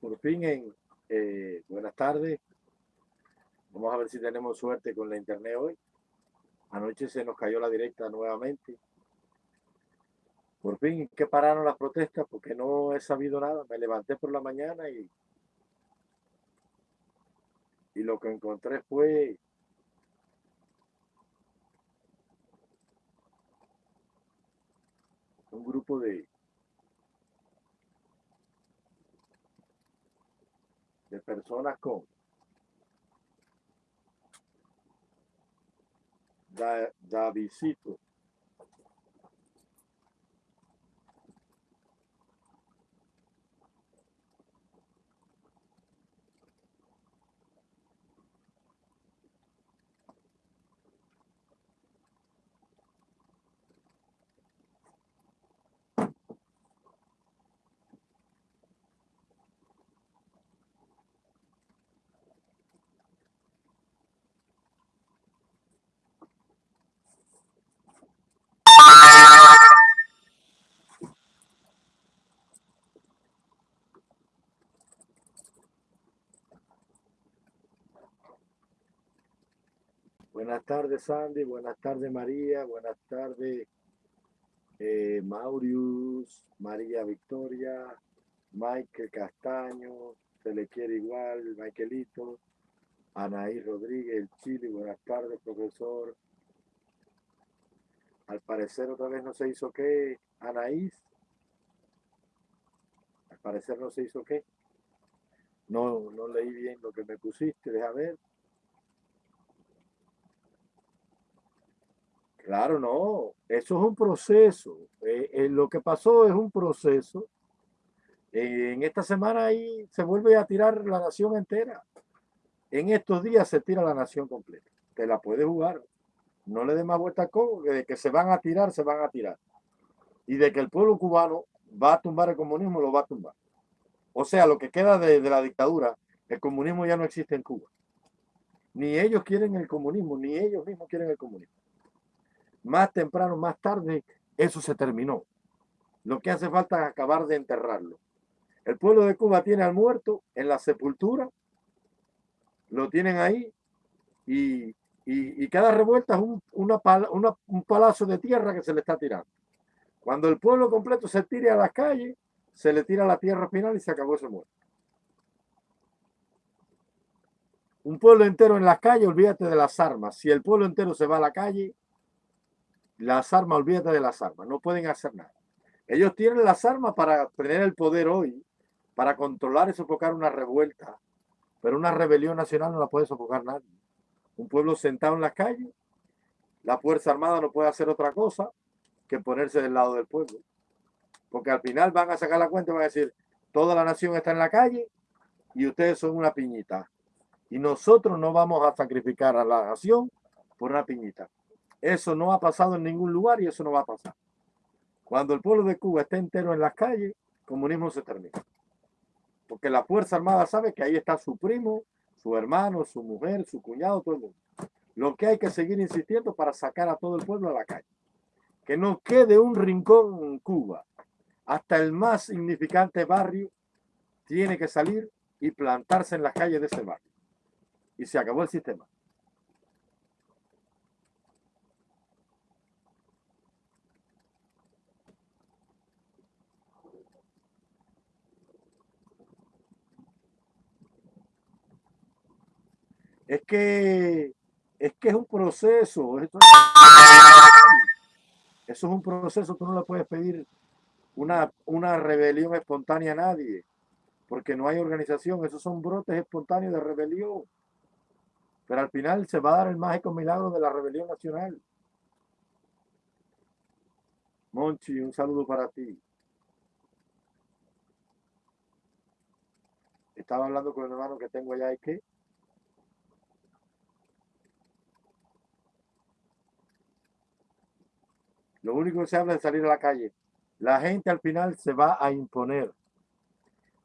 por fin en eh, buenas tardes. Vamos a ver si tenemos suerte con la internet hoy. Anoche se nos cayó la directa nuevamente. Por fin que pararon las protestas porque no he sabido nada. Me levanté por la mañana y, y lo que encontré fue un grupo de de personas con da, Davidcito Buenas tardes, Sandy. Buenas tardes, María. Buenas tardes, eh, Maurius, María Victoria, Michael Castaño, se le quiere igual, Michaelito, Anaí Rodríguez, Chile. Buenas tardes, profesor. Al parecer otra vez no se hizo qué, Anaís. Al parecer no se hizo qué. No, no leí bien lo que me pusiste, deja ver. Claro, no, eso es un proceso. Eh, eh, lo que pasó es un proceso. en esta semana ahí se vuelve a tirar la nación entera. En estos días se tira la nación completa. Te la puedes jugar. No le des más vuelta al coco, que de que se van a tirar, se van a tirar. Y de que el pueblo cubano va a tumbar el comunismo, lo va a tumbar. O sea, lo que queda de la dictadura, el comunismo ya no existe en Cuba. Ni ellos quieren el comunismo, ni ellos mismos quieren el comunismo más temprano, más tarde, eso se terminó. Lo que hace falta es acabar de enterrarlo. El pueblo de Cuba tiene al muerto en la sepultura, lo tienen ahí y, cada revuelta es un, un palazo de tierra que se le está tirando. Cuando el pueblo completo se tire a las calles, se le tira la tierra final y se acabó ese muerto. Un pueblo entero en las calles, olvídate de las armas. Si el pueblo entero se va a la calle, las armas, olvídate de las armas, no pueden hacer nada. Ellos tienen las armas para tener el poder hoy, para controlar y sofocar una revuelta, pero una rebelión nacional no la puede sofocar nadie. Un pueblo sentado en la calle, la Fuerza Armada no puede hacer otra cosa que ponerse del lado del pueblo. Porque al final van a sacar la cuenta y van a decir, toda la nación está en la calle y ustedes son una piñita. Y nosotros no vamos a sacrificar a la nación por una piñita. Eso no ha pasado en ningún lugar y eso no va a pasar. Cuando el pueblo de Cuba esté entero en las calles, el comunismo se termina. Porque la Fuerza Armada sabe que ahí está su primo, su hermano, su mujer, su cuñado, todo el mundo. Lo que hay que seguir insistiendo para sacar a todo el pueblo a la calle. Que no quede un rincón en Cuba. Hasta el más significante barrio tiene que salir y plantarse en las calles de ese barrio. Y se acabó el sistema. Es que es que es un proceso. eso es un proceso, tú no le puedes pedir una, una rebelión espontánea a nadie, porque no hay organización, esos son brotes espontáneos de rebelión. Pero al final se va a dar el mágico milagro de la rebelión nacional. Monchi, un saludo para ti. Estaba hablando con el hermano que tengo allá y que Lo único que se habla es salir a la calle. La gente al final se va a imponer.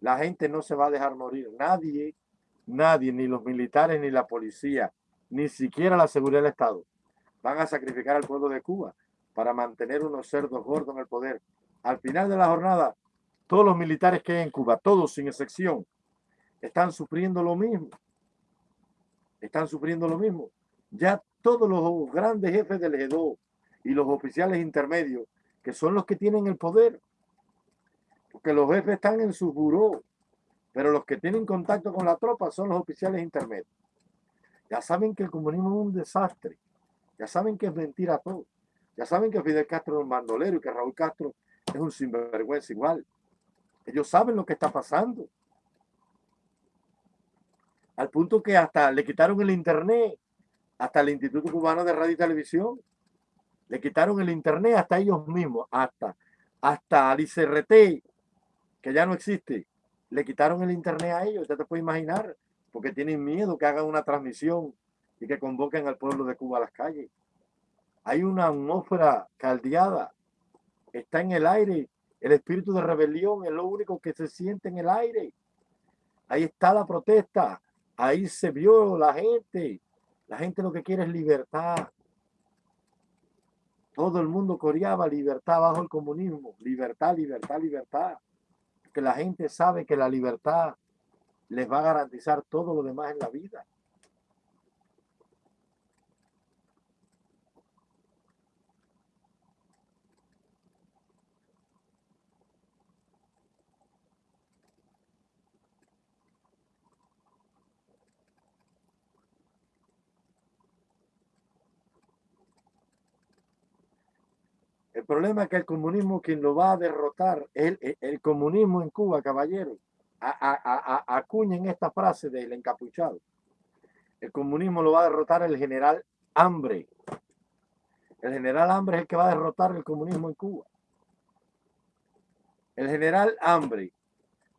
La gente no se va a dejar morir. Nadie, nadie, ni los militares, ni la policía, ni siquiera la seguridad del Estado, van a sacrificar al pueblo de Cuba para mantener unos cerdos gordos en el poder. Al final de la jornada, todos los militares que hay en Cuba, todos sin excepción, están sufriendo lo mismo. Están sufriendo lo mismo. Ya todos los grandes jefes del G2 y los oficiales intermedios, que son los que tienen el poder, porque los jefes están en su buró, pero los que tienen contacto con la tropa son los oficiales intermedios. Ya saben que el comunismo es un desastre, ya saben que es mentira todo, ya saben que Fidel Castro es un bandolero y que Raúl Castro es un sinvergüenza igual. Ellos saben lo que está pasando. Al punto que hasta le quitaron el internet, hasta el Instituto Cubano de Radio y Televisión. Le quitaron el internet hasta ellos mismos, hasta, hasta al ICRT, que ya no existe. Le quitaron el internet a ellos, ya te puedes imaginar, porque tienen miedo que hagan una transmisión y que convoquen al pueblo de Cuba a las calles. Hay una atmósfera caldeada, está en el aire el espíritu de rebelión es lo único que se siente en el aire. Ahí está la protesta. Ahí se vio la gente. La gente lo que quiere es libertad. Todo el mundo coreaba libertad bajo el comunismo. Libertad, libertad, libertad. Que la gente sabe que la libertad les va a garantizar todo lo demás en la vida. El problema es que el comunismo quien lo va a derrotar, el, el, comunismo en Cuba, caballero, acuñen esta frase del encapuchado. El comunismo lo va a derrotar el general Hambre. El general Hambre es el que va a derrotar el comunismo en Cuba. El general Hambre,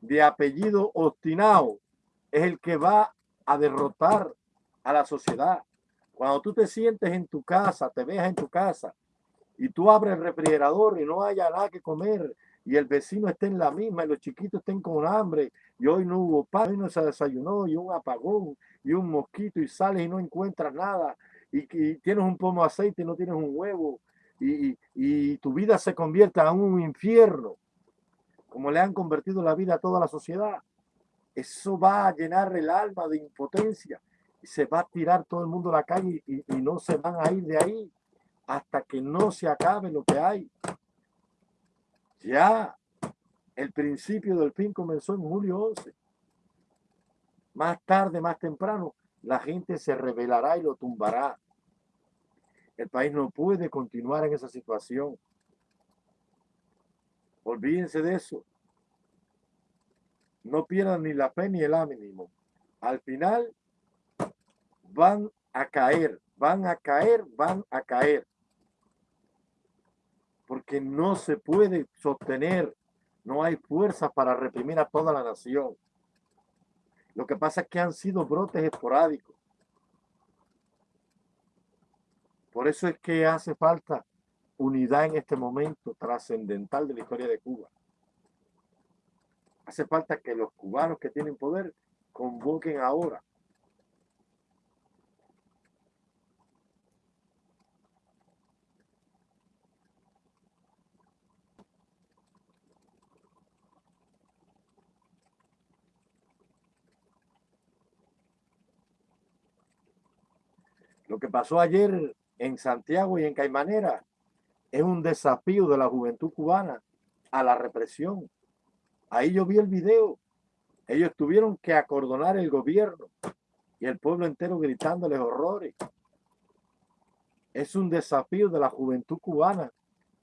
de apellido Ostinao, es el que va a derrotar a la sociedad. Cuando tú te sientes en tu casa, te veas en tu casa, y tú abres el refrigerador y no haya nada que comer y el vecino esté en la misma y los chiquitos estén con hambre y hoy no hubo pan, hoy no se desayunó y un apagón y un mosquito y sales y no encuentras nada y, tienes un pomo de aceite y no tienes un huevo y, y tu vida se convierte en un infierno como le han convertido la vida a toda la sociedad. Eso va a llenar el alma de impotencia y se va a tirar todo el mundo a la calle y, y no se van a ir de ahí hasta que no se acabe lo que hay. Ya el principio del fin comenzó en julio 11. Más tarde, más temprano, la gente se rebelará y lo tumbará. El país no puede continuar en esa situación. Olvídense de eso. No pierdan ni la fe ni el ánimo. Al final van a caer, van a caer, van a caer porque no se puede sostener, no hay fuerza para reprimir a toda la nación. Lo que pasa es que han sido brotes esporádicos. Por eso es que hace falta unidad en este momento trascendental de la historia de Cuba. Hace falta que los cubanos que tienen poder convoquen ahora Lo que pasó ayer en Santiago y en Caimanera es un desafío de la juventud cubana a la represión. Ahí yo vi el video. Ellos tuvieron que acordonar el gobierno y el pueblo entero gritándoles horrores. Es un desafío de la juventud cubana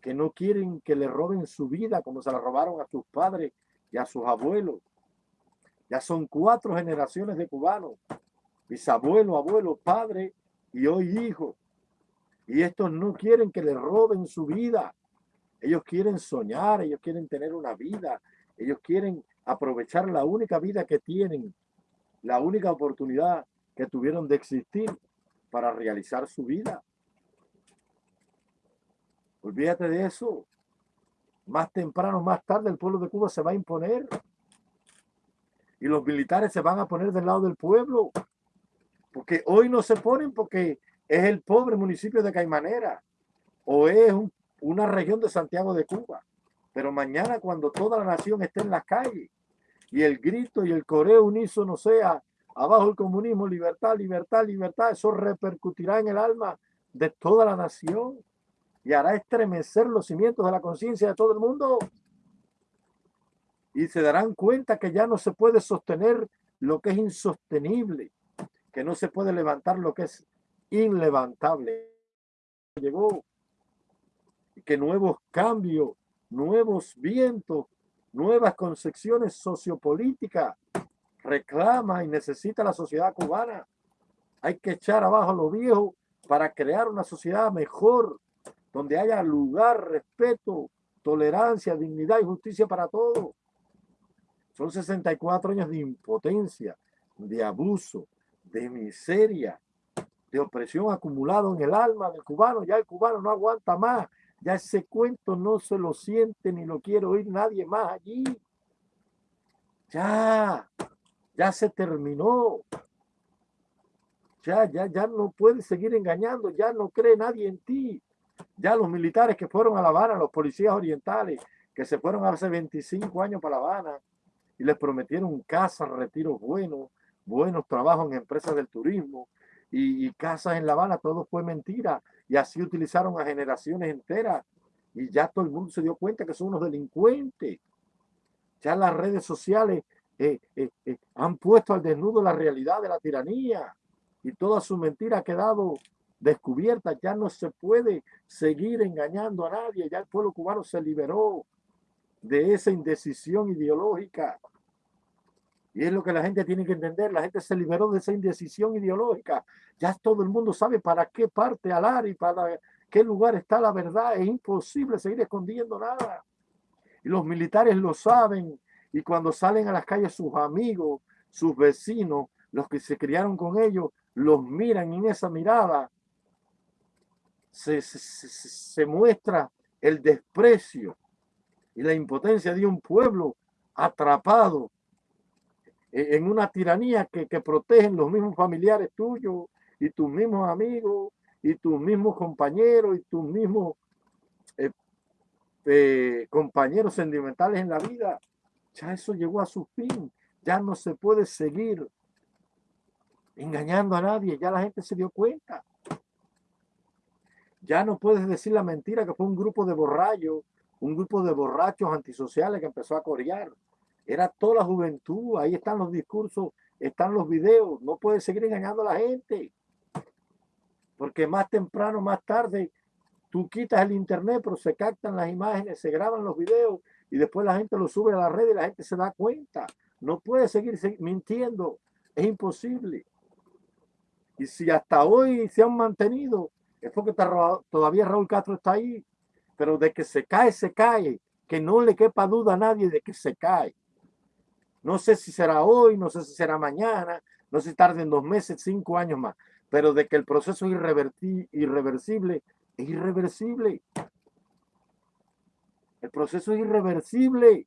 que no quieren que le roben su vida como se la robaron a sus padres y a sus abuelos. Ya son cuatro generaciones de cubanos, bisabuelo, abuelo, padre y hoy hijo. Y estos no quieren que le roben su vida. Ellos quieren soñar, ellos quieren tener una vida, ellos quieren aprovechar la única vida que tienen, la única oportunidad que tuvieron de existir para realizar su vida. Olvídate de eso. Más temprano, más tarde, el pueblo de Cuba se va a imponer. Y los militares se van a poner del lado del pueblo. Porque hoy no se ponen porque es el pobre municipio de Caimanera o es una región de Santiago de Cuba. Pero mañana cuando toda la nación esté en las calles y el grito y el coreo unísono sea abajo el comunismo, libertad, libertad, libertad, eso repercutirá en el alma de toda la nación y hará estremecer los cimientos de la conciencia de todo el mundo. Y se darán cuenta que ya no se puede sostener lo que es insostenible, que no se puede levantar lo que es inlevantable. Llegó que nuevos cambios, nuevos vientos, nuevas concepciones sociopolíticas reclama y necesita la sociedad cubana. Hay que echar abajo lo viejo para crear una sociedad mejor, donde haya lugar, respeto, tolerancia, dignidad y justicia para todos. Son 64 años de impotencia, de abuso, de miseria, de opresión acumulado en el alma del cubano. Ya el cubano no aguanta más. Ya ese cuento no se lo siente ni lo quiere oír nadie más allí. Ya, ya se terminó. Ya, ya, ya no puedes seguir engañando, ya no cree nadie en ti. Ya los militares que fueron a La Habana, los policías orientales, que se fueron hace 25 años para La Habana y les prometieron casas, retiros buenos, buenos trabajos en empresas del turismo y, y casas en La Habana, todo fue mentira. Y así utilizaron a generaciones enteras y ya todo el mundo se dio cuenta que son unos delincuentes. Ya las redes sociales eh, eh, eh, han puesto al desnudo la realidad de la tiranía y toda su mentira ha quedado descubierta. Ya no se puede seguir engañando a nadie. Ya el pueblo cubano se liberó de esa indecisión ideológica. Y es lo que la gente tiene que entender. La gente se liberó de esa indecisión ideológica. Ya todo el mundo sabe para qué parte alar y para qué lugar está la verdad. Es imposible seguir escondiendo nada. Y los militares lo saben y cuando salen a las calles sus amigos, sus vecinos, los que se criaron con ellos, los miran en esa mirada, se, se, muestra el desprecio y la impotencia de un pueblo atrapado en una tiranía que, que protegen los mismos familiares tuyos y tus mismos amigos y tus mismos compañeros y tus mismos eh, eh, compañeros sentimentales en la vida ya eso llegó a su fin. Ya no se puede seguir engañando a nadie. Ya la gente se dio cuenta. Ya no puedes decir la mentira que fue un grupo de borrachos, un grupo de borrachos antisociales que empezó a corear. Era toda la juventud. Ahí están los discursos, están los videos. No puedes seguir engañando a la gente. Porque más temprano, más tarde, tú quitas el internet, pero se captan las imágenes, se graban los videos y después la gente lo sube a la red y la gente se da cuenta. No puede seguir mintiendo, es imposible. Y si hasta hoy se han mantenido, es porque todavía Raúl Castro está ahí, pero de que se cae, se cae, que no le quepa duda a nadie de que se cae. No sé si será hoy, no sé si será mañana, no sé si tarde dos meses, cinco años más, pero de que el proceso es irreversible, es irreversible. El proceso es irreversible.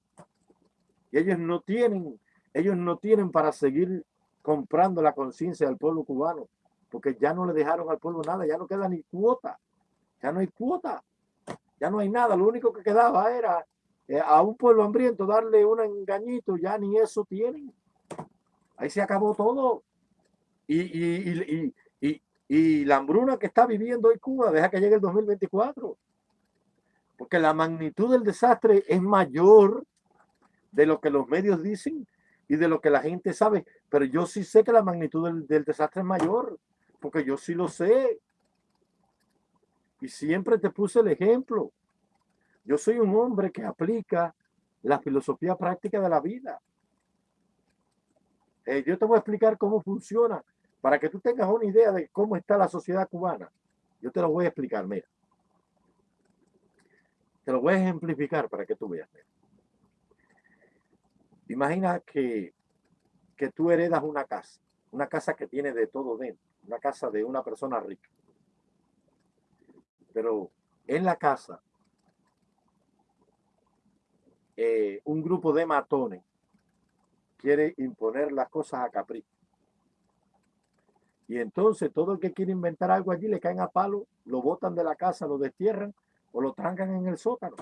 Y ellos no tienen, ellos no tienen para seguir comprando la conciencia del pueblo cubano, porque ya no le dejaron al pueblo nada, ya no queda ni cuota, ya no hay cuota, ya no hay nada, lo único que quedaba era eh, a un pueblo hambriento darle un engañito, ya ni eso tienen. Ahí se acabó todo. Y, y, y, y, la hambruna que está viviendo hoy Cuba, deja que llegue el 2024 porque la magnitud del desastre es mayor de lo que los medios dicen y de lo que la gente sabe. Pero yo sí sé que la magnitud del, desastre es mayor, porque yo sí lo sé. Y siempre te puse el ejemplo. Yo soy un hombre que aplica la filosofía práctica de la vida. Eh, yo te voy a explicar cómo funciona para que tú tengas una idea de cómo está la sociedad cubana. Yo te lo voy a explicar, mira. Te lo voy a ejemplificar para que tú veas. Imagina que, que tú heredas una casa, una casa que tiene de todo dentro, una casa de una persona rica. Pero en la casa, eh, un grupo de matones quiere imponer las cosas a capricho. Y entonces todo el que quiere inventar algo allí le caen a palo, lo botan de la casa, lo destierran o lo trancan en el sótano.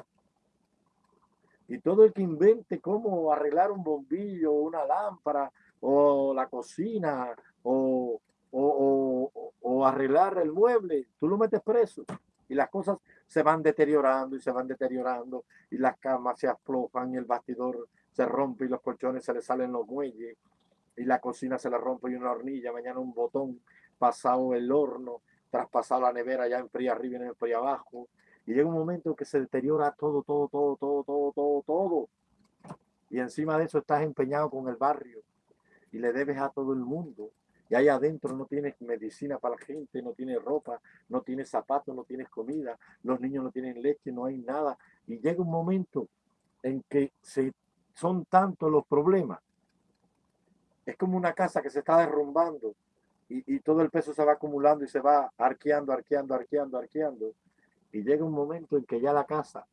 Y todo el que invente cómo arreglar un bombillo, una lámpara, o la cocina, o, o, arreglar el mueble, tú lo metes preso. Y las cosas se van deteriorando y se van deteriorando, y las camas se aflojan, y el bastidor se rompe, y los colchones se le salen los muelles, y la cocina se le rompe y una hornilla, mañana un botón, pasado el horno, traspasado la nevera, ya enfría arriba y no enfría abajo, y llega un momento que se deteriora todo, todo, todo, todo, todo, todo, todo. Y encima de eso estás empeñado con el barrio y le debes a todo el mundo. Y ahí adentro no tienes medicina para la gente, no tienes ropa, no tienes zapatos, no tienes comida, los niños no tienen leche, no hay nada. Y llega un momento en que son tantos los problemas. Es como una casa que se está derrumbando y, y todo el peso se va acumulando y se va arqueando, arqueando, arqueando, arqueando y llega un momento en que ya la casa,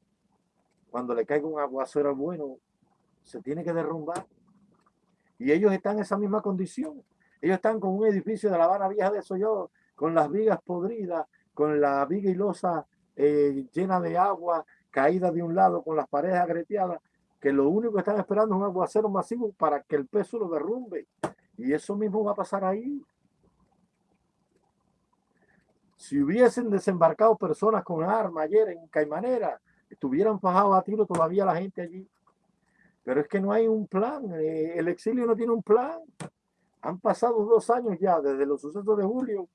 cuando le caiga un aguacero bueno, se tiene que derrumbar. Y ellos están en esa misma condición. Ellos están con un edificio de La Habana Vieja de Soyo, con las vigas podridas, con la viga y losa eh, llena de agua, caída de un lado, con las paredes agreteadas, que lo único que están esperando es un aguacero masivo para que el peso lo derrumbe. Y eso mismo va a pasar ahí. Si hubiesen desembarcado personas con armas ayer en Caimanera, estuvieran fajados a tiro todavía la gente allí. Pero es que no hay un plan. Eh, el exilio no tiene un plan. Han pasado dos años ya desde los sucesos de julio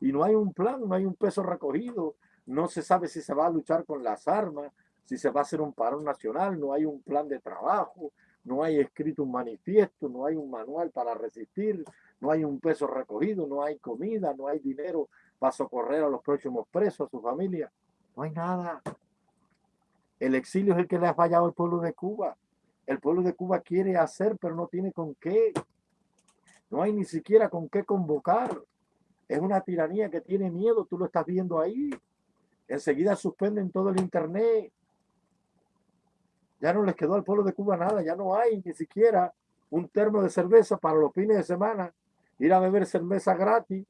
y no hay un plan, no hay un peso recogido. No se sabe si se va a luchar con las armas, si se va a hacer un parón nacional, no hay un plan de trabajo, no hay escrito un manifiesto, no hay un manual para resistir, no hay un peso recogido, no hay comida, no hay dinero para socorrer a los próximos presos, a su familia. No hay nada. El exilio es el que le ha fallado al pueblo de Cuba. El pueblo de Cuba quiere hacer, pero no tiene con qué. No hay ni siquiera con qué convocar. Es una tiranía que tiene miedo, tú lo estás viendo ahí. Enseguida suspenden todo el internet. Ya no les quedó al pueblo de Cuba nada, ya no hay ni siquiera un termo de cerveza para los fines de semana, ir a beber cerveza gratis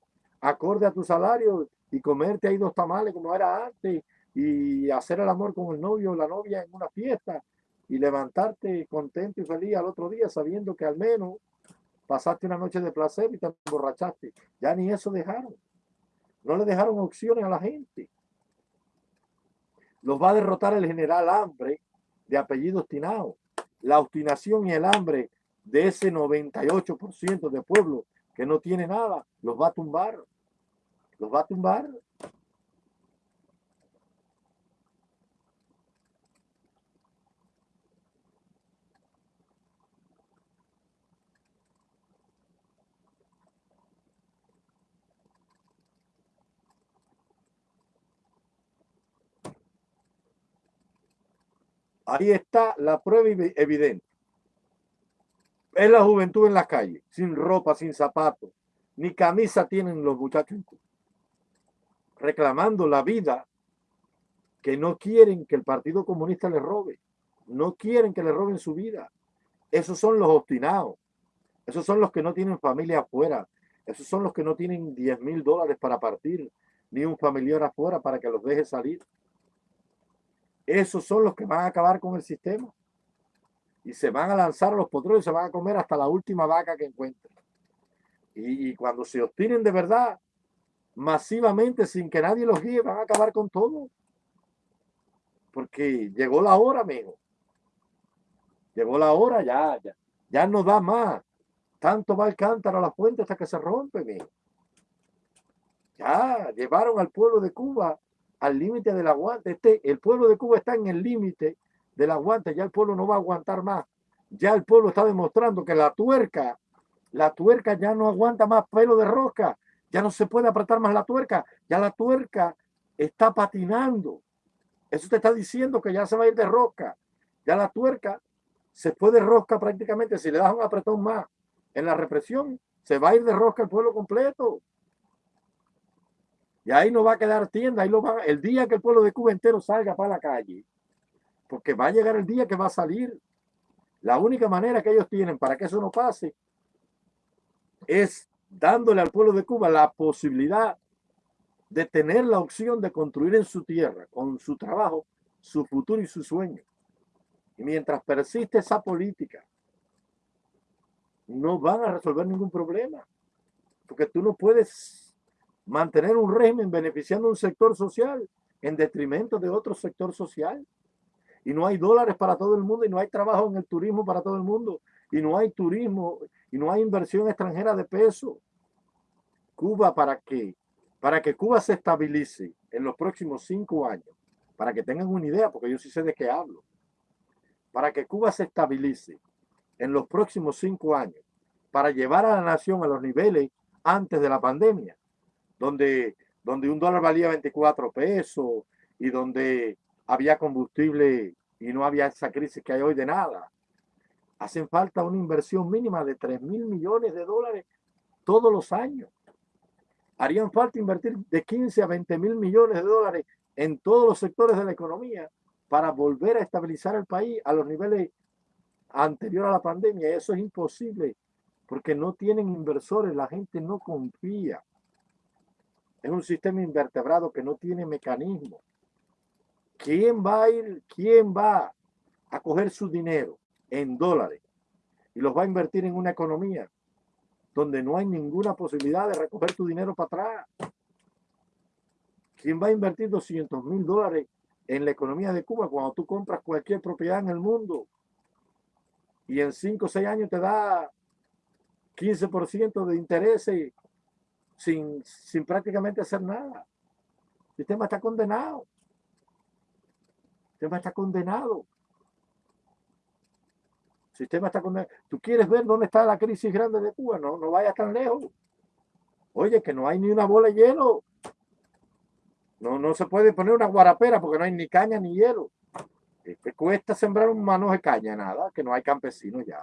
acorde a tu salario y comerte ahí dos tamales como era antes y hacer el amor con el novio o la novia en una fiesta y levantarte contento y feliz al otro día sabiendo que al menos pasaste una noche de placer y te emborrachaste. Ya ni eso dejaron. No le dejaron opciones a la gente. Los va a derrotar el general Hambre de apellido obstinado. La obstinación y el hambre de ese 98% de pueblo que no tiene nada, los va a tumbar los va a tumbar. Ahí está la prueba evidente. Es la juventud en la calle, sin ropa, sin zapatos, ni camisa tienen los muchachos reclamando la vida que no quieren que el Partido Comunista le robe, no quieren que le roben su vida. Esos son los obstinados, esos son los que no tienen familia afuera, esos son los que no tienen 10 mil dólares para partir, ni un familiar afuera para que los deje salir. Esos son los que van a acabar con el sistema y se van a lanzar a los potreros y se van a comer hasta la última vaca que encuentren. Y, cuando se obstinen de verdad, masivamente sin que nadie los guíe, van a acabar con todo. Porque llegó la hora, amigo. Llegó la hora, ya, ya. Ya no da más. Tanto va el cántaro a la fuente hasta que se rompe, amigo. Ya, llevaron al pueblo de Cuba al límite del aguante. Este, el pueblo de Cuba está en el límite del aguante. Ya el pueblo no va a aguantar más. Ya el pueblo está demostrando que la tuerca, la tuerca ya no aguanta más pelo de rosca ya no se puede apretar más la tuerca, ya la tuerca está patinando. Eso te está diciendo que ya se va a ir de rosca. Ya la tuerca se puede rosca prácticamente. Si le das un apretón más en la represión, se va a ir de rosca el pueblo completo. Y ahí no va a quedar tienda. Ahí lo va, el día que el pueblo de Cuba entero salga para la calle, porque va a llegar el día que va a salir. La única manera que ellos tienen para que eso no pase es dándole al pueblo de Cuba la posibilidad de tener la opción de construir en su tierra, con su trabajo, su futuro y su sueño. Y mientras persiste esa política, no van a resolver ningún problema. Porque tú no puedes mantener un régimen beneficiando un sector social en detrimento de otro sector social. Y no hay dólares para todo el mundo y no hay trabajo en el turismo para todo el mundo y no hay turismo y no hay inversión extranjera de peso. Cuba para qué? Para que Cuba se estabilice en los próximos cinco años, para que tengan una idea, porque yo sí sé de qué hablo. Para que Cuba se estabilice en los próximos cinco años, para llevar a la nación a los niveles antes de la pandemia, donde, donde un dólar valía 24 pesos y donde había combustible y no había esa crisis que hay hoy de nada. Hacen falta una inversión mínima de 3 mil millones de dólares todos los años. Harían falta invertir de 15 a 20 mil millones de dólares en todos los sectores de la economía para volver a estabilizar el país a los niveles anteriores a la pandemia. Eso es imposible porque no tienen inversores, la gente no confía. Es un sistema invertebrado que no tiene mecanismo. ¿Quién va a ir, quién va a coger su dinero en dólares y los va a invertir en una economía donde no hay ninguna posibilidad de recoger tu dinero para atrás? ¿Quién va a invertir 200 mil dólares en la economía de Cuba cuando tú compras cualquier propiedad en el mundo y en 5 o 6 años te da 15% de intereses sin, sin prácticamente hacer nada? El sistema está condenado sistema está condenado. El sistema está condenado. ¿Tú quieres ver dónde está la crisis grande de Cuba? No, no vayas tan lejos. Oye, que no hay ni una bola de hielo. No, no se puede poner una guarapera porque no hay ni caña ni hielo. ¿Qué cuesta sembrar un mano de caña? Nada, que no hay campesinos ya.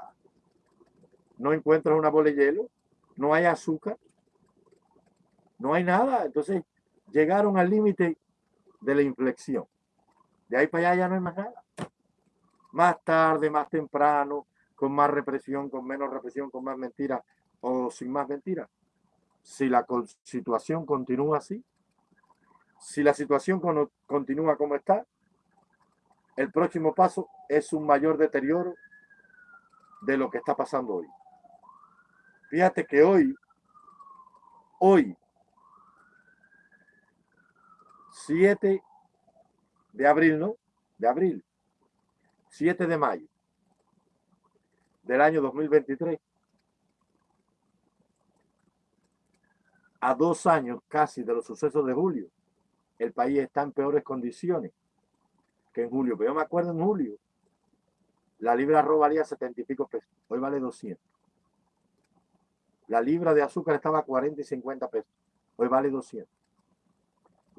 No encuentras una bola de hielo, no hay azúcar, no hay nada. Entonces llegaron al límite de la inflexión. De ahí para allá ya no hay más nada. Más tarde, más temprano, con más represión, con menos represión, con más mentiras o sin más mentiras. Si la situación continúa así, si la situación continúa como está, el próximo paso es un mayor deterioro de lo que está pasando hoy. Fíjate que hoy, hoy, 7 de abril, ¿no? De abril. 7 de mayo del año 2023. A dos años casi de los sucesos de julio, el país está en peores condiciones que en julio. Pero yo me acuerdo en julio, la libra arroz valía 70 y pico pesos. Hoy vale 200. La libra de azúcar estaba a 40 y 50 pesos. Hoy vale 200.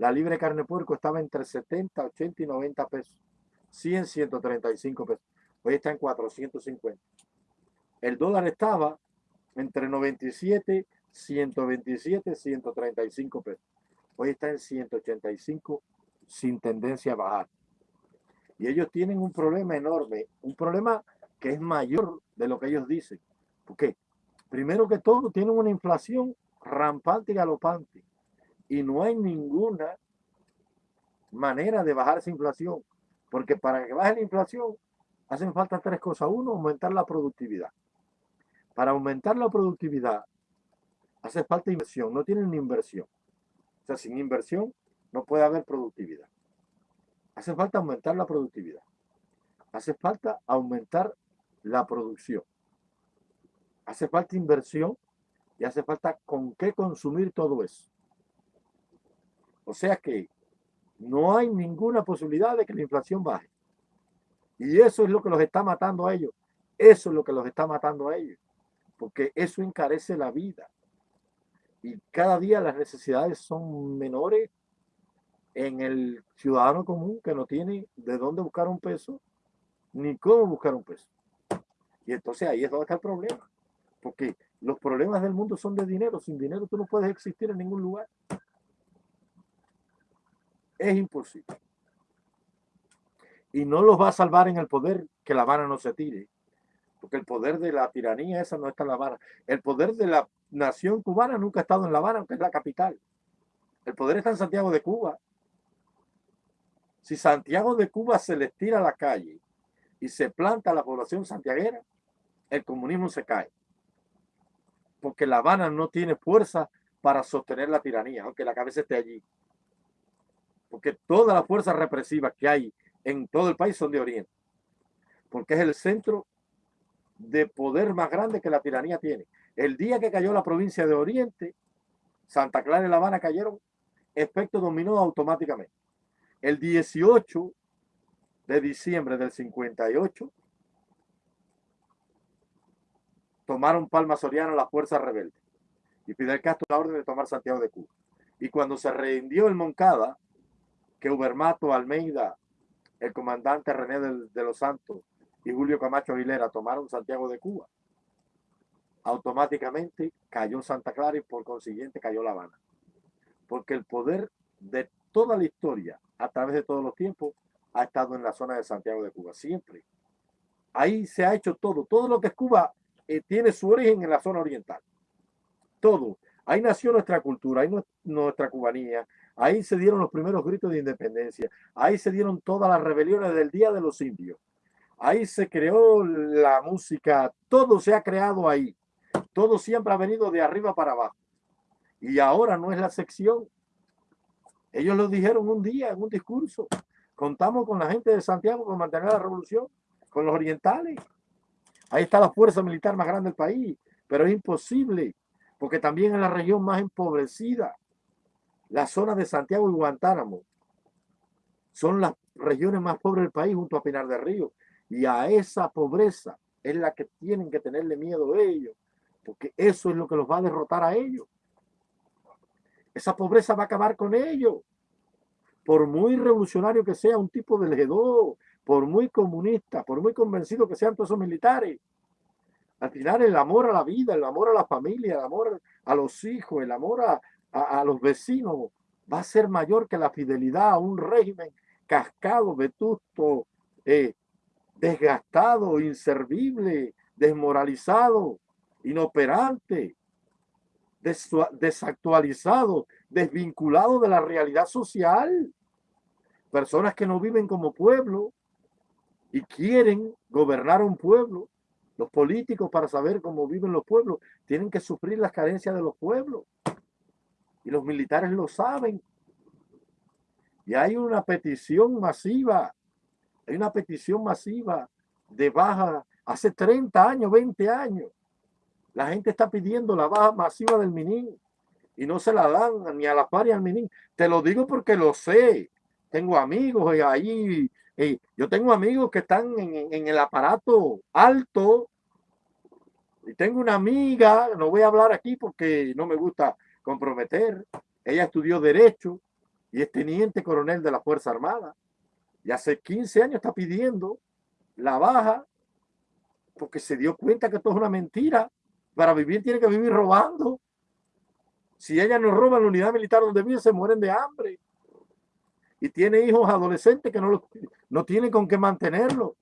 La libre carne puerco estaba entre 70, 80 y 90 pesos. 100, 135 pesos. Hoy está en 450. El dólar estaba entre 97, 127, 135 pesos. Hoy está en 185 sin tendencia a bajar. Y ellos tienen un problema enorme, un problema que es mayor de lo que ellos dicen. ¿Por qué? Primero que todo, tienen una inflación rampante y galopante y no hay ninguna manera de bajar esa inflación, porque para que baje la inflación hacen falta tres cosas. Uno, aumentar la productividad. Para aumentar la productividad hace falta inversión, no tienen inversión. O sea, sin inversión no puede haber productividad. Hace falta aumentar la productividad. Hace falta aumentar la producción. Hace falta inversión y hace falta con qué consumir todo eso. O sea que no hay ninguna posibilidad de que la inflación baje. Y eso es lo que los está matando a ellos. Eso es lo que los está matando a ellos. Porque eso encarece la vida. Y cada día las necesidades son menores en el ciudadano común que no tiene de dónde buscar un peso ni cómo buscar un peso. Y entonces ahí es donde está el problema. Porque los problemas del mundo son de dinero. Sin dinero tú no puedes existir en ningún lugar. Es imposible. Y no los va a salvar en el poder que La Habana no se tire. Porque el poder de la tiranía esa no está en La Habana. El poder de la nación cubana nunca ha estado en La Habana, aunque es la capital. El poder está en Santiago de Cuba. Si Santiago de Cuba se les tira a la calle y se planta la población santiaguera, el comunismo se cae. Porque La Habana no tiene fuerza para sostener la tiranía, aunque la cabeza esté allí. Porque todas las fuerzas represivas que hay en todo el país son de Oriente. Porque es el centro de poder más grande que la tiranía tiene. El día que cayó la provincia de Oriente, Santa Clara y La Habana cayeron, efecto dominó automáticamente. El 18 de diciembre del 58, tomaron Palma Soriano las fuerzas rebeldes y Fidel Castro la orden de tomar Santiago de Cuba. Y cuando se rindió el Moncada, que Ubermato, Almeida, el comandante René de, los Santos y Julio Camacho Aguilera tomaron Santiago de Cuba, automáticamente cayó Santa Clara y por consiguiente cayó La Habana. Porque el poder de toda la historia, a través de todos los tiempos, ha estado en la zona de Santiago de Cuba, siempre. Ahí se ha hecho todo. Todo lo que es Cuba eh, tiene su origen en la zona oriental. Todo. Ahí nació nuestra cultura, ahí nuestra cubanía, ahí se dieron los primeros gritos de independencia, ahí se dieron todas las rebeliones del Día de los Indios, ahí se creó la música, todo se ha creado ahí, todo siempre ha venido de arriba para abajo. Y ahora no es la sección. Ellos lo dijeron un día en un discurso. Contamos con la gente de Santiago para mantener la revolución, con los orientales. Ahí está la fuerza militar más grande del país, pero es imposible, porque también es la región más empobrecida. La zona de Santiago y Guantánamo son las regiones más pobres del país junto a Pinar del Río. Y a esa pobreza es la que tienen que tenerle miedo ellos, porque eso es lo que los va a derrotar a ellos. Esa pobreza va a acabar con ellos. Por muy revolucionario que sea un tipo de G2, por muy comunista, por muy convencido que sean todos esos militares, al final el amor a la vida, el amor a la familia, el amor a los hijos, el amor a, a, los vecinos va a ser mayor que la fidelidad a un régimen cascado, vetusto, eh, desgastado, inservible, desmoralizado, inoperante, desactualizado, desvinculado de la realidad social. Personas que no viven como pueblo, y quieren gobernar un pueblo, los políticos para saber cómo viven los pueblos, tienen que sufrir las carencias de los pueblos. Y los militares lo saben. Y hay una petición masiva, hay una petición masiva de baja hace 30 años, 20 años. La gente está pidiendo la baja masiva del Minin y no se la dan ni a la par ni al Minin. Te lo digo porque lo sé. Tengo amigos ahí yo tengo amigos que están en, el aparato alto y tengo una amiga, no voy a hablar aquí porque no me gusta comprometer. Ella estudió Derecho y es teniente coronel de la Fuerza Armada. Y hace 15 años está pidiendo la baja porque se dio cuenta que todo es una mentira. Para vivir tiene que vivir robando. Si ella no roba la unidad militar donde vive, se mueren de hambre y tiene hijos adolescentes que no, no tienen con qué mantenerlo.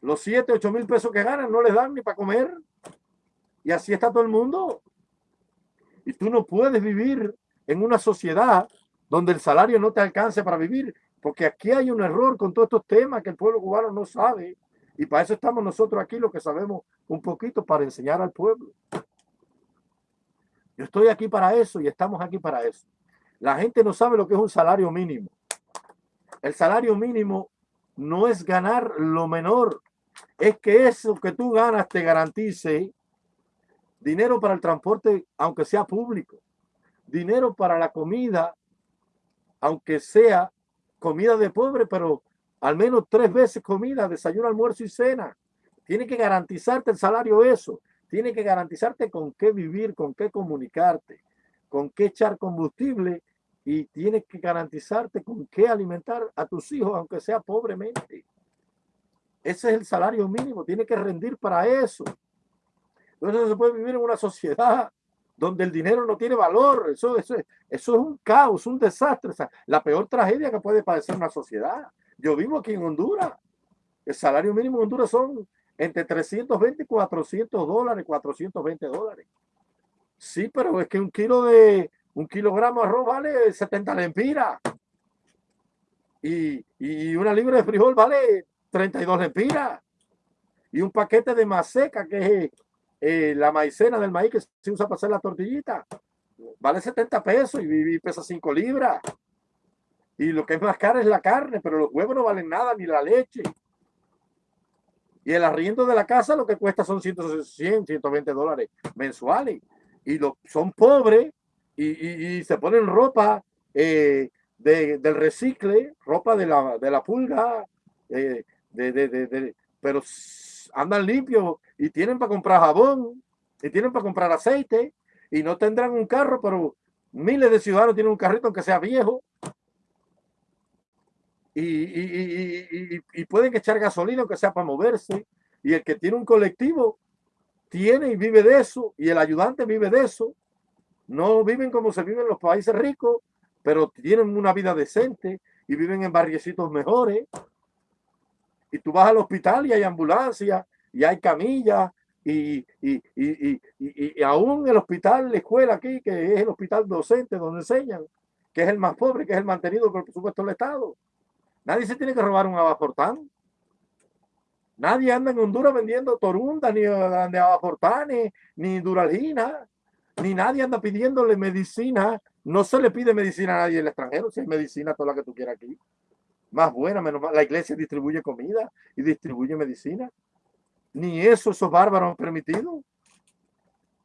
Los 7, 8 mil pesos que ganan no les dan ni para comer. Y así está todo el mundo. Y tú no puedes vivir en una sociedad donde el salario no te alcance para vivir, porque aquí hay un error con todos estos temas que el pueblo cubano no sabe. Y para eso estamos nosotros aquí, los que sabemos un poquito, para enseñar al pueblo. Yo estoy aquí para eso y estamos aquí para eso. La gente no sabe lo que es un salario mínimo. El salario mínimo no es ganar lo menor, es que eso que tú ganas te garantice dinero para el transporte, aunque sea público, dinero para la comida, aunque sea comida de pobre, pero al menos tres veces comida, desayuno, almuerzo y cena. Tiene que garantizarte el salario eso. Tiene que garantizarte con qué vivir, con qué comunicarte, con qué echar combustible y tienes que garantizarte con qué alimentar a tus hijos, aunque sea pobremente. Ese es el salario mínimo, tiene que rendir para eso. Entonces se puede vivir en una sociedad donde el dinero no tiene valor. Eso, eso, eso es un caos, un desastre. la peor tragedia que puede padecer una sociedad. Yo vivo aquí en Honduras. El salario mínimo en Honduras son entre 320 y 400 dólares, 420 dólares. Sí, pero es que un kilo de, un kilogramo de arroz vale 70 lempiras. Y, y una libra de frijol vale 32 lempiras. Y un paquete de maseca, que es eh, la maicena del maíz que se usa para hacer la tortillita, vale 70 pesos y, pesa 5 libras. Y lo que es más caro es la carne, pero los huevos no valen nada, ni la leche. Y el arriendo de la casa lo que cuesta son 100, 120 dólares mensuales. Y lo, son pobres y, se ponen ropa eh, del recicle, ropa de la, de la pulga, eh, de, pero andan limpios y tienen para comprar jabón y tienen para comprar aceite y no tendrán un carro, pero miles de ciudadanos tienen un carrito aunque sea viejo. Y, y, pueden echar gasolina aunque sea para moverse. Y el que tiene un colectivo tiene y vive de eso y el ayudante vive de eso. No viven como se vive en los países ricos pero tienen una vida decente y viven en barriecitos mejores y tú vas al hospital y hay ambulancia y hay camillas y, y, y, y, aún el hospital, la escuela aquí, que es el hospital docente donde enseñan, que es el más pobre, que es el mantenido por supuesto del Estado. Nadie se tiene que robar un abaportán. Nadie anda en Honduras vendiendo torunda, ni de abaportanes, ni duralgina, ni nadie anda pidiéndole medicina. No se le pide medicina a nadie el extranjero, si hay medicina toda la que tú quieras aquí más buena, menos mal. La iglesia distribuye comida y distribuye medicina. Ni eso esos bárbaros han permitido.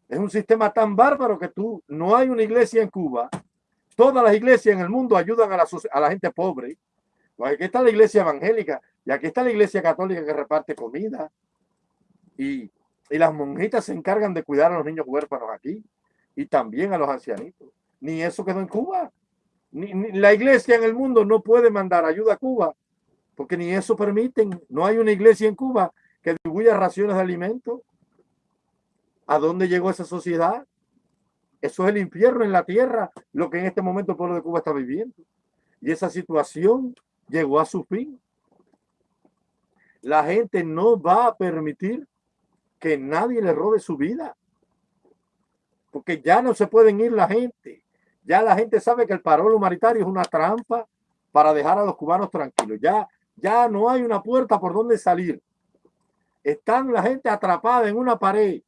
Es un sistema tan bárbaro que tú, no hay una iglesia en Cuba. Todas las iglesias en el mundo ayudan a la, a la gente pobre. Pues aquí está la iglesia evangélica y aquí está la iglesia católica que reparte comida. Y, y las monjitas se encargan de cuidar a los niños huérfanos aquí y también a los ancianitos. Ni eso quedó en Cuba la iglesia en el mundo no puede mandar ayuda a Cuba, porque ni eso permiten. No hay una iglesia en Cuba que distribuya raciones de alimentos. ¿A dónde llegó esa sociedad? Eso es el infierno en la tierra, lo que en este momento el pueblo de Cuba está viviendo. Y esa situación llegó a su fin. La gente no va a permitir que nadie le robe su vida. Porque ya no se pueden ir la gente ya la gente sabe que el paro humanitario es una trampa para dejar a los cubanos tranquilos. Ya, ya no hay una puerta por donde salir. Están la gente atrapada en una pared.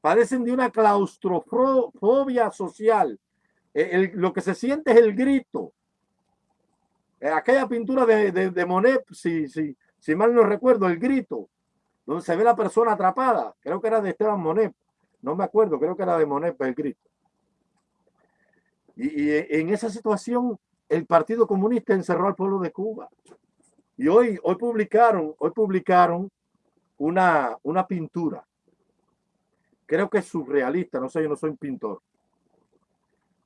Padecen de una claustrofobia social. Eh, lo que se siente es el grito. Eh, aquella pintura de, de, Monet, si, si, si mal no recuerdo, el grito, donde se ve la persona atrapada. Creo que era de Esteban Monet. No me acuerdo, creo que era de Monet el grito. Y, en esa situación, el Partido Comunista encerró al pueblo de Cuba. Y hoy, hoy publicaron, hoy publicaron una, una pintura. Creo que es surrealista, no sé, yo no soy pintor.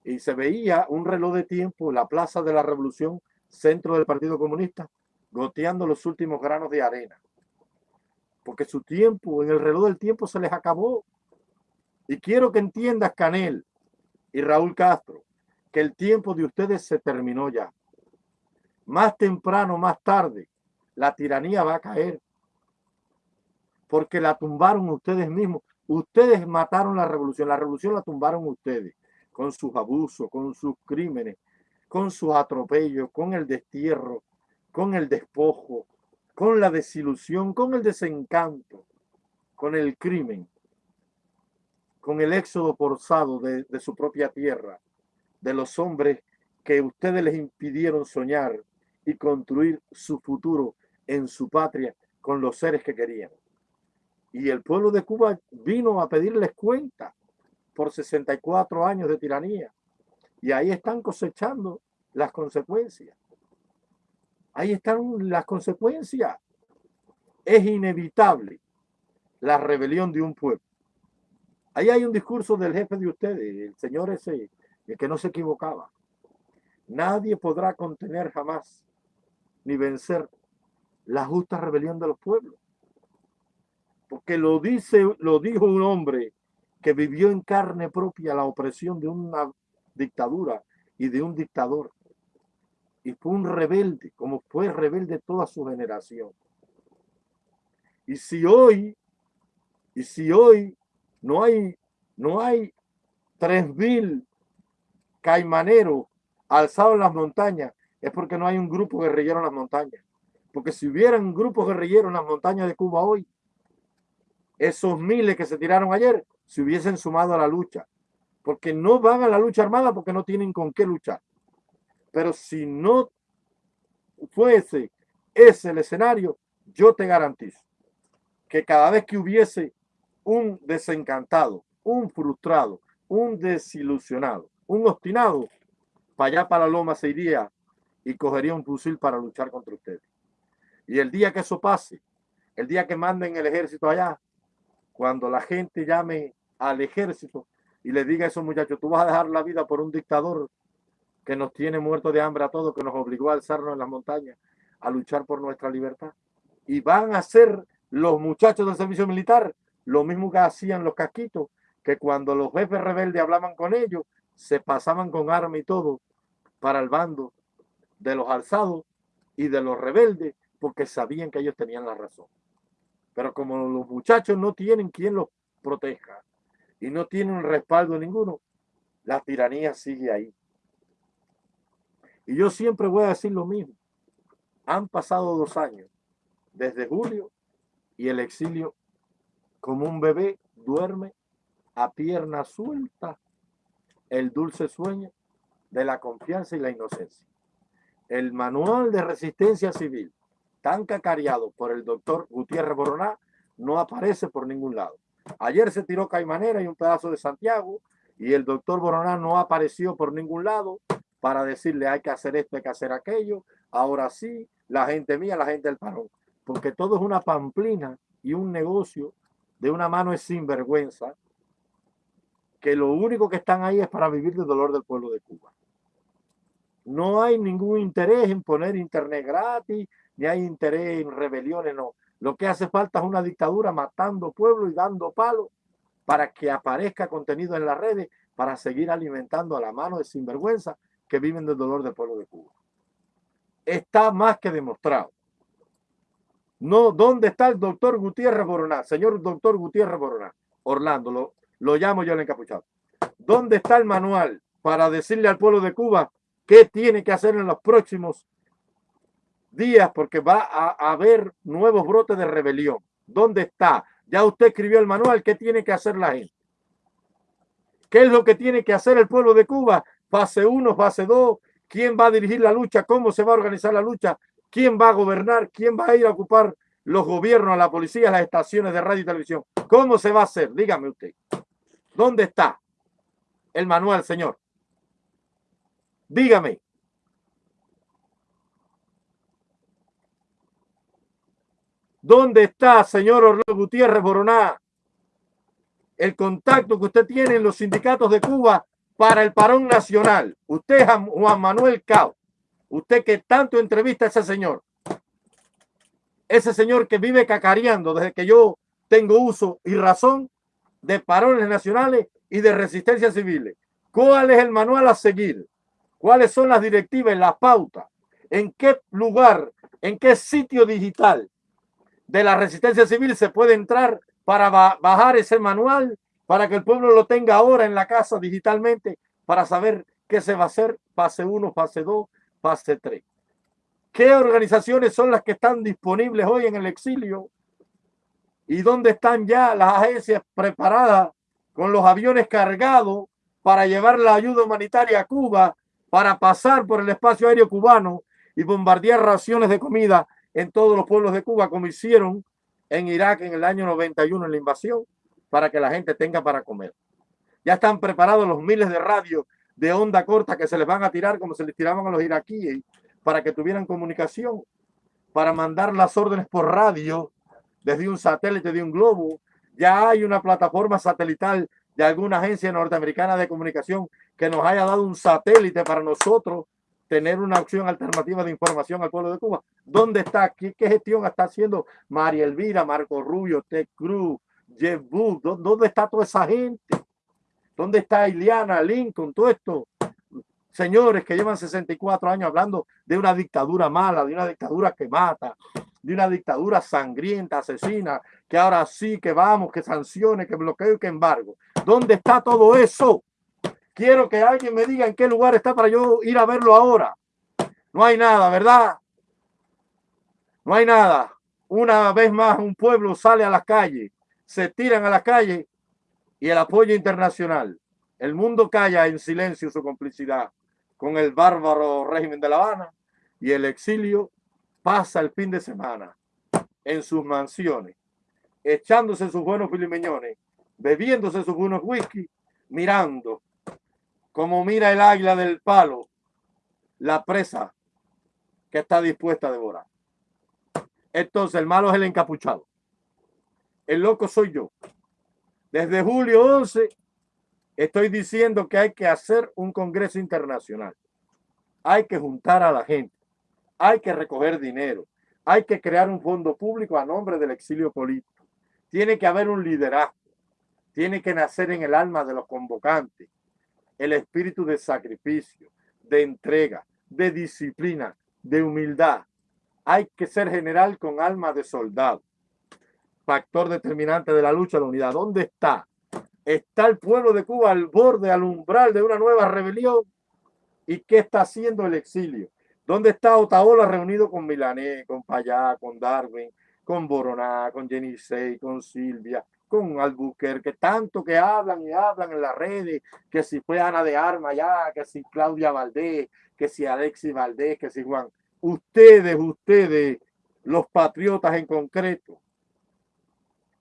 Y se veía un reloj de tiempo en la Plaza de la Revolución, centro del Partido Comunista, goteando los últimos granos de arena. Porque su tiempo, en el reloj del tiempo se les acabó. Y quiero que entiendas, Canel y Raúl Castro, que el tiempo de ustedes se terminó ya. Más temprano, más tarde, la tiranía va a caer. Porque la tumbaron ustedes mismos. Ustedes mataron la revolución. La revolución la tumbaron ustedes. Con sus abusos, con sus crímenes, con sus atropellos, con el destierro, con el despojo, con la desilusión, con el desencanto, con el crimen, con el éxodo forzado de, de su propia tierra de los hombres que ustedes les impidieron soñar y construir su futuro en su patria con los seres que querían. Y el pueblo de Cuba vino a pedirles cuenta por 64 años de tiranía. Y ahí están cosechando las consecuencias. Ahí están las consecuencias. Es inevitable la rebelión de un pueblo. Ahí hay un discurso del jefe de ustedes, el señor ese y que no se equivocaba. Nadie podrá contener jamás ni vencer la justa rebelión de los pueblos. Porque lo dice, lo dijo un hombre que vivió en carne propia la opresión de una dictadura y de un dictador. Y fue un rebelde, como fue rebelde toda su generación. Y si hoy, y si hoy no hay, no hay tres mil caimanero alzado en las montañas, es porque no hay un grupo guerrillero en las montañas. Porque si hubieran grupos guerrilleros en las montañas de Cuba hoy, esos miles que se tiraron ayer se hubiesen sumado a la lucha. Porque no van a la lucha armada porque no tienen con qué luchar. Pero si no fuese ese el escenario, yo te garantizo que cada vez que hubiese un desencantado, un frustrado, un desilusionado, un obstinado, para allá para loma se iría y cogería un fusil para luchar contra ustedes. Y el día que eso pase, el día que manden el ejército allá, cuando la gente llame al ejército y le diga a esos muchachos, tú vas a dejar la vida por un dictador que nos tiene muertos de hambre a todos, que nos obligó a alzarnos en las montañas a luchar por nuestra libertad. Y van a ser los muchachos del servicio militar lo mismo que hacían los casquitos, que cuando los jefes rebeldes hablaban con ellos, se pasaban con arma y todo para el bando de los alzados y de los rebeldes, porque sabían que ellos tenían la razón. Pero como los muchachos no tienen quien los proteja y no tienen respaldo ninguno, la tiranía sigue ahí. Y yo siempre voy a decir lo mismo. Han pasado dos años, desde julio, y el exilio, como un bebé, duerme a pierna suelta el dulce sueño de la confianza y la inocencia. El manual de resistencia civil, tan cacareado por el doctor Gutiérrez Boroná, no aparece por ningún lado. Ayer se tiró Caimanera y un pedazo de Santiago y el doctor Boroná no apareció por ningún lado para decirle hay que hacer esto, hay que hacer aquello. Ahora sí, la gente mía, la gente del parón. Porque todo es una pamplina y un negocio de una mano es sinvergüenza que lo único que están ahí es para vivir del dolor del pueblo de Cuba. No hay ningún interés en poner internet gratis, ni hay interés en rebeliones, no. Lo que hace falta es una dictadura matando pueblo y dando palo para que aparezca contenido en las redes para seguir alimentando a la mano de sinvergüenza que viven del dolor del pueblo de Cuba. Está más que demostrado. No, ¿dónde está el doctor Gutiérrez Boroná? Señor doctor Gutiérrez Boroná. Orlando, lo llamo yo el encapuchado. ¿Dónde está el manual para decirle al pueblo de Cuba qué tiene que hacer en los próximos días? Porque va a haber nuevos brotes de rebelión. ¿Dónde está? Ya usted escribió el manual. ¿Qué tiene que hacer la gente? ¿Qué es lo que tiene que hacer el pueblo de Cuba? Fase 1, fase 2. ¿Quién va a dirigir la lucha? ¿Cómo se va a organizar la lucha? ¿Quién va a gobernar? ¿Quién va a ir a ocupar los gobiernos, la policía, las estaciones de radio y televisión? ¿Cómo se va a hacer? Dígame usted. ¿Dónde está el manual, señor? Dígame. ¿Dónde está, señor Orlando Gutiérrez Boroná, el contacto que usted tiene en los sindicatos de Cuba para el parón nacional? Usted, Juan Manuel Cao, usted que tanto entrevista a ese señor, ese señor que vive cacareando desde que yo tengo uso y razón, de parones nacionales y de resistencia civil. ¿Cuál es el manual a seguir? ¿Cuáles son las directivas, las pautas? ¿En qué lugar, en qué sitio digital de la resistencia civil se puede entrar para bajar ese manual para que el pueblo lo tenga ahora en la casa digitalmente para saber qué se va a hacer fase 1, fase 2, fase 3? ¿Qué organizaciones son las que están disponibles hoy en el exilio ¿Y dónde están ya las agencias preparadas con los aviones cargados para llevar la ayuda humanitaria a Cuba, para pasar por el espacio aéreo cubano y bombardear raciones de comida en todos los pueblos de Cuba, como hicieron en Irak en el año 91 en la invasión, para que la gente tenga para comer? Ya están preparados los miles de radios de onda corta que se les van a tirar como se les tiraban a los iraquíes para que tuvieran comunicación, para mandar las órdenes por radio desde un satélite de un globo. Ya hay una plataforma satelital de alguna agencia norteamericana de comunicación que nos haya dado un satélite para nosotros tener una opción alternativa de información al pueblo de Cuba. ¿Dónde está? ¿Qué, qué gestión está haciendo María Elvira, Marco Rubio, Ted Cruz, Jeff Booth? ¿Dónde está toda esa gente? ¿Dónde está Iliana, Lincoln, todo esto? Señores que llevan 64 años hablando de una dictadura mala, de una dictadura que mata, de una dictadura sangrienta, asesina, que ahora sí, que vamos, que sancione, que bloqueo y que embargo. ¿Dónde está todo eso? Quiero que alguien me diga en qué lugar está para yo ir a verlo ahora. No hay nada, ¿verdad? No hay nada. Una vez más un pueblo sale a las calles, se tiran a la calle y el apoyo internacional. El mundo calla en silencio su complicidad con el bárbaro régimen de La Habana y el exilio pasa el fin de semana en sus mansiones, echándose sus buenos filimeñones, bebiéndose sus buenos whisky, mirando como mira el águila del palo la presa que está dispuesta a devorar. Entonces el malo es el encapuchado. El loco soy yo. Desde julio 11 estoy diciendo que hay que hacer un congreso internacional. Hay que juntar a la gente. Hay que recoger dinero. Hay que crear un fondo público a nombre del exilio político. Tiene que haber un liderazgo. Tiene que nacer en el alma de los convocantes el espíritu de sacrificio, de entrega, de disciplina, de humildad. Hay que ser general con alma de soldado. Factor determinante de la lucha, la unidad. ¿Dónde está? Está el pueblo de Cuba al borde, al umbral de una nueva rebelión. ¿Y qué está haciendo el exilio? ¿Dónde está Otaola reunido con Milané, con Payá, con Darwin, con Boroná, con Jenisei, con Silvia, con Albuquerque, tanto que hablan y hablan en las redes, que si fue Ana de Arma ya, que si Claudia Valdés, que si Alexis Valdés, que si Juan. Ustedes, ustedes, los patriotas en concreto,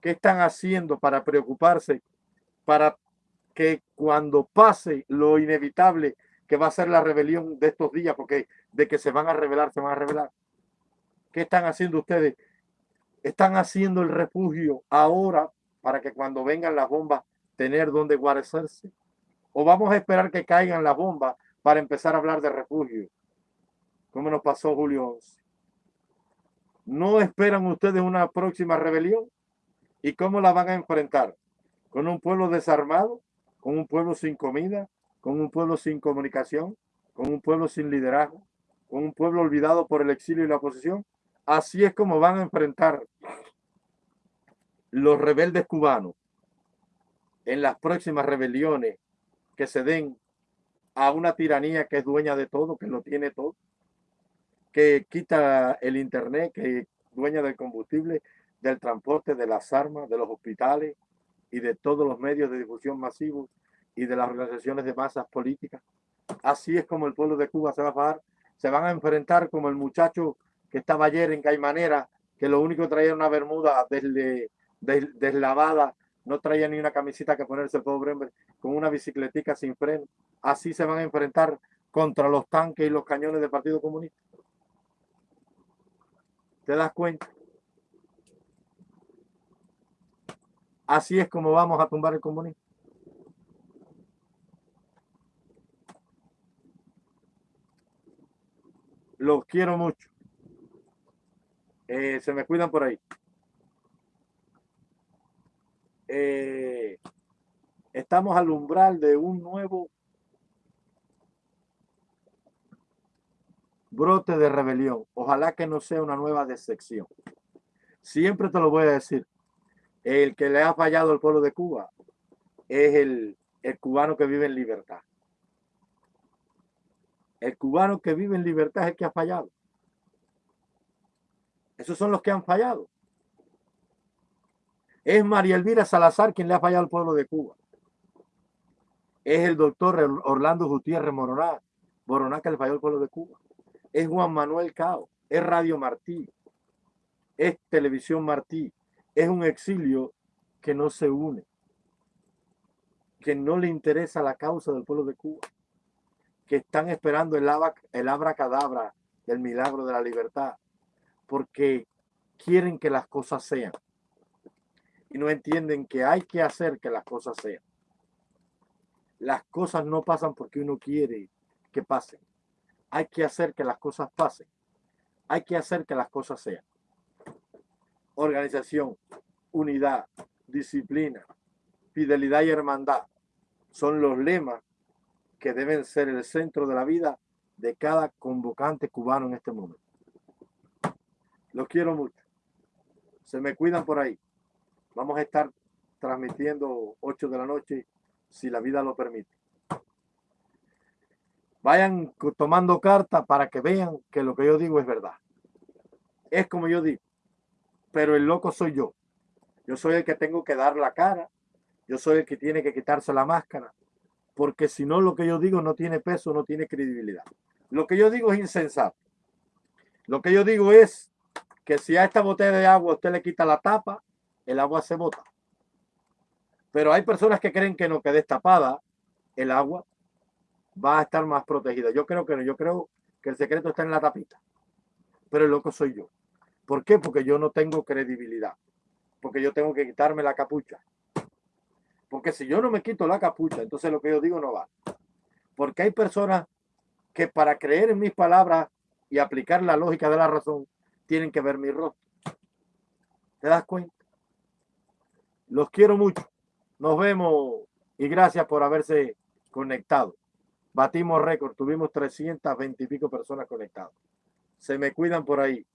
¿qué están haciendo para preocuparse para que cuando pase lo inevitable que va a ser la rebelión de estos días, porque de que se van a revelar, se van a revelar. ¿Qué están haciendo ustedes? Están haciendo el refugio ahora para que cuando vengan las bombas tener donde guarecerse. O vamos a esperar que caigan las bombas para empezar a hablar de refugio, como nos pasó Julio 11. ¿No esperan ustedes una próxima rebelión? ¿Y cómo la van a enfrentar? con un pueblo desarmado, con un pueblo sin comida, con un pueblo sin comunicación, con un pueblo sin liderazgo, un pueblo olvidado por el exilio y la oposición. Así es como van a enfrentar los rebeldes cubanos en las próximas rebeliones que se den a una tiranía que es dueña de todo, que lo tiene todo, que quita el internet, que es dueña del combustible, del transporte, de las armas, de los hospitales, y de todos los medios de difusión masivos y de las organizaciones de masas políticas. Así es como el pueblo de Cuba se va a pagar. Se van a enfrentar como el muchacho que estaba ayer en Caimanera, que lo único que traía era una bermuda deslavada, no traía ni una camiseta que ponerse pobre hombre, con una bicicletica sin freno. Así se van a enfrentar contra los tanques y los cañones del Partido Comunista. ¿Te das cuenta? Así es como vamos a tumbar el comunismo. Los quiero mucho. Eh, se me cuidan por ahí. Eh, estamos al umbral de un nuevo brote de rebelión. Ojalá que no sea una nueva decepción. Siempre te lo voy a decir. El que le ha fallado al pueblo de Cuba es el, el cubano que vive en libertad. El cubano que vive en libertad es el que ha fallado. Esos son los que han fallado. Es María Elvira Salazar quien le ha fallado al pueblo de Cuba. Es el doctor Orlando Gutiérrez Moroná, Moroná que le falló al pueblo de Cuba. Es Juan Manuel Cao, es Radio Martí, es Televisión Martí, es un exilio que no se une, que no le interesa la causa del pueblo de Cuba, que están esperando el, el abracadabra del milagro de la libertad, porque quieren que las cosas sean y no entienden que hay que hacer que las cosas sean. Las cosas no pasan porque uno quiere que pasen. Hay que hacer que las cosas pasen. Hay que hacer que las cosas sean organización, unidad, disciplina, fidelidad y hermandad son los lemas que deben ser el centro de la vida de cada convocante cubano en este momento. Los quiero mucho. Se me cuidan por ahí. Vamos a estar transmitiendo 8 de la noche si la vida lo permite. Vayan tomando carta para que vean que lo que yo digo es verdad. es como yo digo, pero el loco soy yo. Yo soy el que tengo que dar la cara, yo soy el que tiene que quitarse la máscara, porque si no lo que yo digo no tiene peso, no tiene credibilidad. Lo que yo digo es insensato. Lo que yo digo es que si a esta botella de agua usted le quita la tapa, el agua se bota. Pero hay personas que creen que no, que destapada el agua va a estar más protegida. Yo creo que no, yo creo que el secreto está en la tapita. Pero el loco soy yo. ¿Por qué? Porque yo no tengo credibilidad. Porque yo tengo que quitarme la capucha. Porque si yo no me quito la capucha, entonces lo que yo digo no va. Porque hay personas que para creer en mis palabras y aplicar la lógica de la razón, tienen que ver mi rostro. ¿Te das cuenta? Los quiero mucho. Nos vemos y gracias por haberse conectado. Batimos récord, tuvimos 320 y pico personas conectadas. Se me cuidan por ahí.